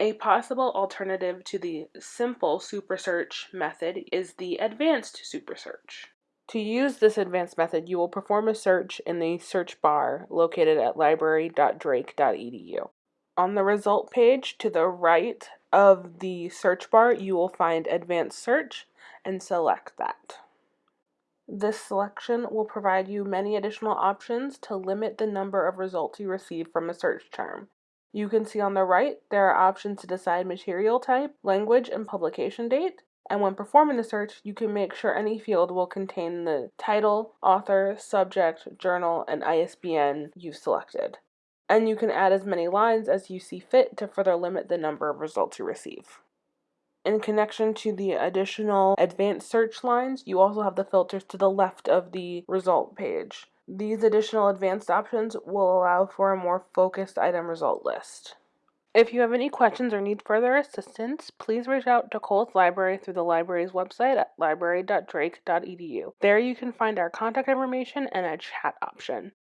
A possible alternative to the simple supersearch method is the advanced supersearch. To use this advanced method, you will perform a search in the search bar located at library.drake.edu. On the result page to the right of the search bar, you will find advanced search and select that. This selection will provide you many additional options to limit the number of results you receive from a search term. You can see on the right there are options to decide material type, language, and publication date. And when performing the search, you can make sure any field will contain the title, author, subject, journal, and ISBN you've selected. And you can add as many lines as you see fit to further limit the number of results you receive. In connection to the additional advanced search lines, you also have the filters to the left of the result page. These additional advanced options will allow for a more focused item result list. If you have any questions or need further assistance, please reach out to Cowles Library through the library's website at library.drake.edu. There you can find our contact information and a chat option.